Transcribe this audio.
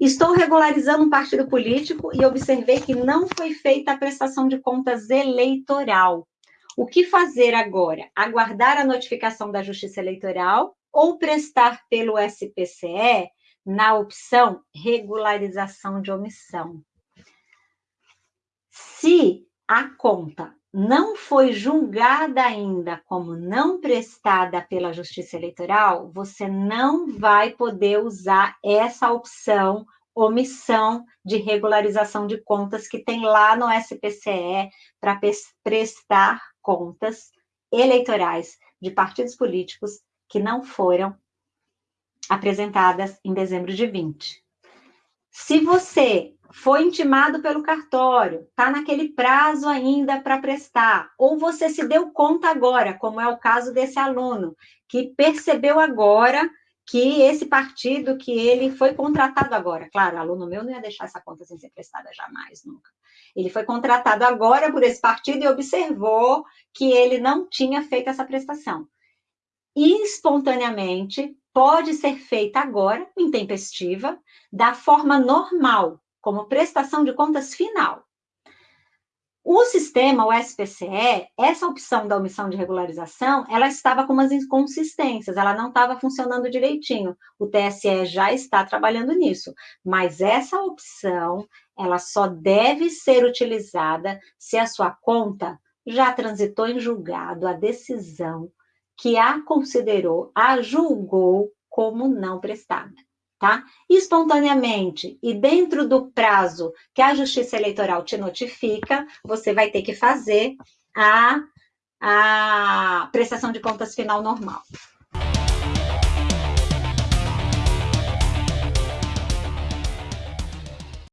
Estou regularizando um partido político e observei que não foi feita a prestação de contas eleitoral. O que fazer agora? Aguardar a notificação da Justiça Eleitoral ou prestar pelo SPCE na opção regularização de omissão? Se a conta não foi julgada ainda como não prestada pela Justiça Eleitoral, você não vai poder usar essa opção omissão de regularização de contas que tem lá no SPCE para prestar contas eleitorais de partidos políticos que não foram apresentadas em dezembro de 20. Se você foi intimado pelo cartório, está naquele prazo ainda para prestar, ou você se deu conta agora, como é o caso desse aluno, que percebeu agora que esse partido que ele foi contratado agora, claro, aluno meu não ia deixar essa conta sem ser prestada jamais, nunca. Ele foi contratado agora por esse partido e observou que ele não tinha feito essa prestação. Espontaneamente, pode ser feita agora, intempestiva, da forma normal, como prestação de contas final. O sistema, o SPCE, essa opção da omissão de regularização, ela estava com umas inconsistências, ela não estava funcionando direitinho. O TSE já está trabalhando nisso, mas essa opção, ela só deve ser utilizada se a sua conta já transitou em julgado a decisão que a considerou, a julgou como não prestada tá? Espontaneamente e dentro do prazo que a Justiça Eleitoral te notifica, você vai ter que fazer a, a prestação de contas final normal.